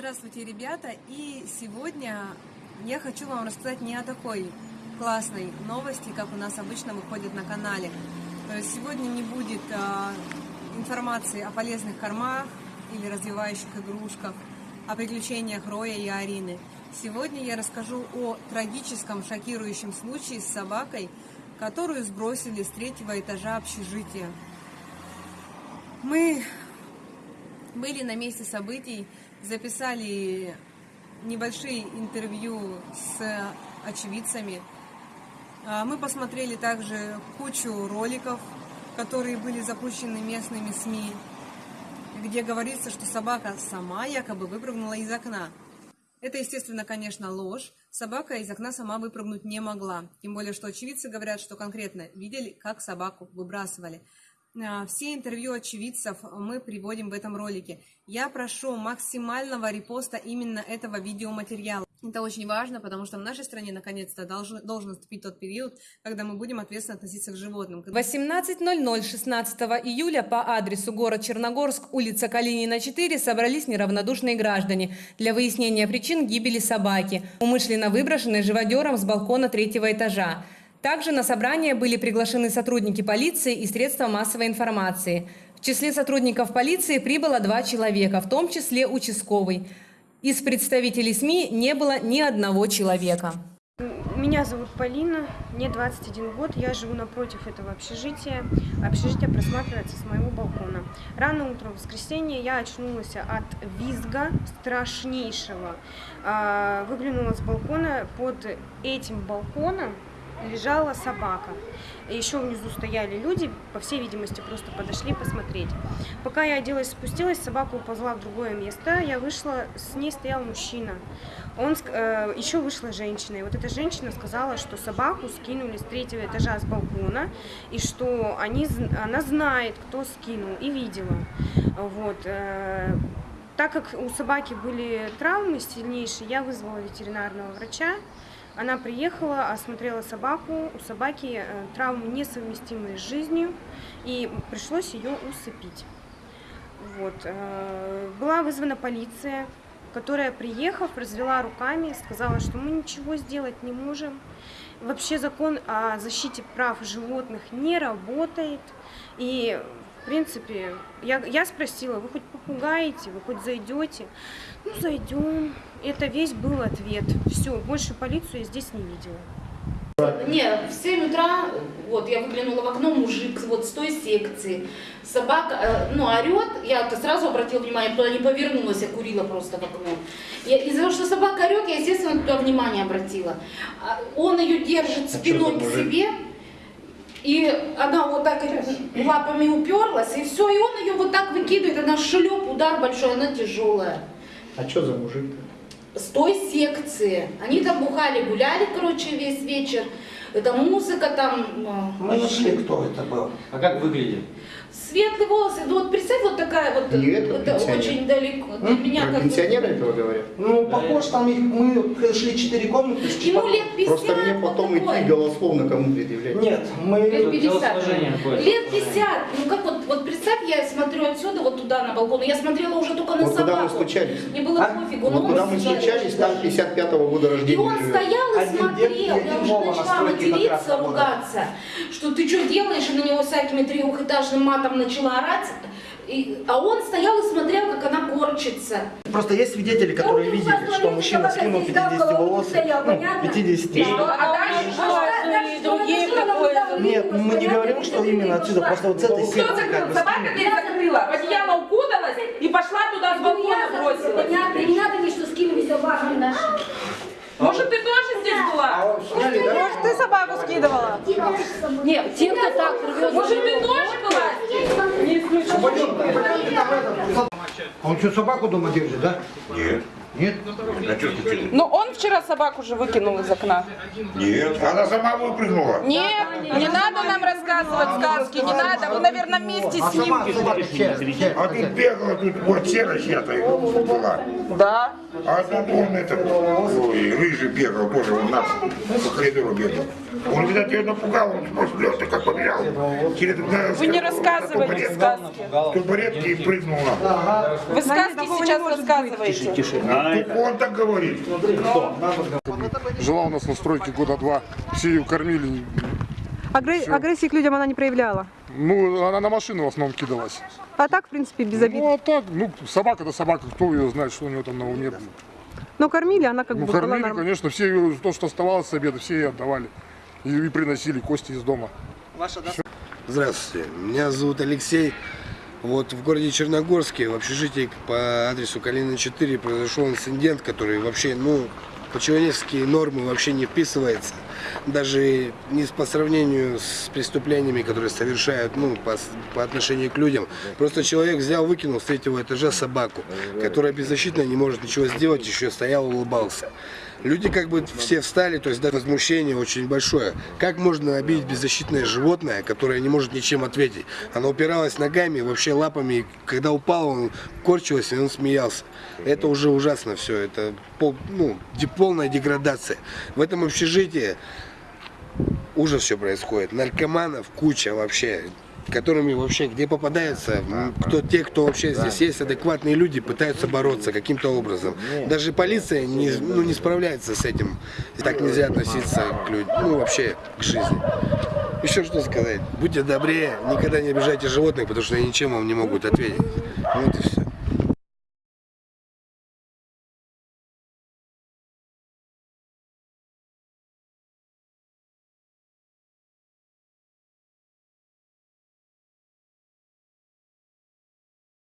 Здравствуйте, ребята! И сегодня я хочу вам рассказать не о такой классной новости, как у нас обычно выходит на канале. То есть сегодня не будет а, информации о полезных кормах или развивающих игрушках, о приключениях Роя и Арины. Сегодня я расскажу о трагическом, шокирующем случае с собакой, которую сбросили с третьего этажа общежития. Мы были на месте событий, записали небольшие интервью с очевидцами. А, мы посмотрели также кучу роликов, которые были запущены местными СМИ, где говорится, что собака сама якобы выпрыгнула из окна. Это, естественно, конечно, ложь. Собака из окна сама выпрыгнуть не могла. Тем более, что очевидцы говорят, что конкретно видели, как собаку выбрасывали. А, все интервью очевидцев мы приводим в этом ролике. Я прошу максимального репоста именно этого видеоматериала. Это очень важно, потому что в нашей стране наконец-то должен, должен наступить тот период, когда мы будем ответственно относиться к животным. 18.00 16 июля по адресу город Черногорск, улица Калинина, 4 собрались неравнодушные граждане для выяснения причин гибели собаки, умышленно выброшенной живодером с балкона третьего этажа. Также на собрание были приглашены сотрудники полиции и средства массовой информации. В числе сотрудников полиции прибыло два человека, в том числе участковый. Из представителей СМИ не было ни одного человека. Меня зовут Полина, мне 21 год, я живу напротив этого общежития. Общежитие просматривается с моего балкона. Рано утром в воскресенье я очнулась от визга страшнейшего. А, выглянула с балкона, под этим балконом лежала собака. Еще внизу стояли люди, по всей видимости, просто подошли посмотреть. Пока я оделась, спустилась, собака уползла в другое место, я вышла, с ней стоял мужчина. Он, э, еще вышла женщина, и вот эта женщина сказала, что собаку скинули с третьего этажа с балкона, и что они, она знает, кто скинул, и видела. Вот. Э, так как у собаки были травмы сильнейшие, я вызвала ветеринарного врача. Она приехала, осмотрела собаку. У собаки э, травмы несовместимые с жизнью, и пришлось ее усыпить. Вот. Э, была вызвана полиция, которая, приехав, развела руками, сказала, что мы ничего сделать не можем. Вообще закон о защите прав животных не работает. И в принципе, я, я спросила, вы хоть попугаете, вы хоть зайдете? Ну, зайдем. Это весь был ответ. Все, больше полицию я здесь не видела. Нет, в 7 утра, вот, я выглянула в окно, мужик вот с той секции, собака, э, ну, орет, я -то сразу обратила внимание, туда не повернулась, я курила просто в окно. Из-за того, что собака орет, я, естественно, туда внимание обратила. А он ее держит а спиной к себе, и она вот так лапами уперлась, и все, и он ее вот так выкидывает, она шлеп, удар большой, она тяжелая. А что за мужик-то? С той секции. Они там бухали, гуляли, короче, весь вечер. Это музыка там. Мы нашли, кто это был. А как выглядит? Светлые волосы, ну вот представь, вот такая вот, Не это, это очень далеко. Для меня Про как пенсионера этого говорят? Ну, похож, там их, мы пришли четыре комнаты. Ему четырех- лет 50. Просто мне потом вот такой. идти голословно кому предъявлять. Нет, мы... Лет 50. Телосложение какое-то. Лет 50. Ну как вот, вот представь, я смотрю отсюда вот туда на балкон. Я смотрела уже только на Вот куда мы собаку. стучались? Мне было А? пофигу. Вот куда он мы стоял. стучались, там 55-го года И рождения он живет. стоял и Один смотрел, дед и я уже начала материться, ругаться, что ты что делаешь, и на него всякими трехэтажным матом начала орать, и, а он стоял и смотрел, как она корчится. Просто есть свидетели, которые Я видели, что мужчина скинул здесь, да, 50 голову волос, стоял, ну, понятно? 50. А дальше что? И другие какое Нет, мы не говорим, что именно отсюда, просто вот с этой секции как бы Собака скинули. дверь закрыла, в одеяло укуталась и пошла туда с балкона бросилась. Понятно, не надо мне, что скинули собаку нашу. Может, ты тоже здесь была? Может, ты собаку скидывала? Нет, те, кто так рвет. Может, ты тоже была? А он что, собаку дома держит, да? Нет. Нет? Ну, он вчера собаку же выкинул из окна. Нет. Она сама выпрыгнула. Нет, не надо нам рассказывать сказки, не надо. Вы, наверное, вместе с ним. А тут бегала, тут вот сера чья-то была. Да. А тут он этот, ой, рыжий бегал, тоже у нас по коридору бегал. Он, видать, ее напугал, он просто лёг, как побежал. Через, на, Вы не рассказывайте сказки. Табуретки и прыгнул на. Вы сказки сейчас рассказываете. Он так говорит. Жила у нас на стройке года два. Все ее кормили. Агрессии к людям она не проявляла. Ну, она на машину в основном кидалась. А так, в принципе, без обид. Ну, а так, ну, собака это собака, кто ее знает, что у нее там на уме. Но кормили, она как Ну, бы была кормили, конечно, все ее, то, что оставалось с обеда, все ей отдавали. И, и приносили кости из дома. Здравствуйте, меня зовут Алексей. Вот в городе Черногорске, в общежитии по адресу Калина 4 произошел инцидент, который вообще, ну, по человеческие нормы вообще не вписывается. Даже не по сравнению с преступлениями, которые совершают ну, по, по отношению к людям. Просто человек взял, выкинул с третьего этажа собаку, которая беззащитная, не может ничего сделать, еще стоял, улыбался. Люди как бы все встали, то есть да, возмущение очень большое. Как можно обидеть беззащитное животное, которое не может ничем ответить? Оно упиралось ногами, вообще лапами, и когда упало, он корчилось, и он смеялся. Это уже ужасно все, это пол- ну, полная деградация. В этом общежитии ужас все происходит. Наркоманов куча вообще которыми вообще, где попадаются, кто, те, кто вообще здесь есть, адекватные люди, пытаются бороться каким-то образом. Даже полиция не, ну, не справляется с этим. И так нельзя относиться к людям, ну вообще к жизни. Еще что сказать? Будьте добрее, никогда не обижайте животных, потому что они ничем вам не могут ответить. Вот и все.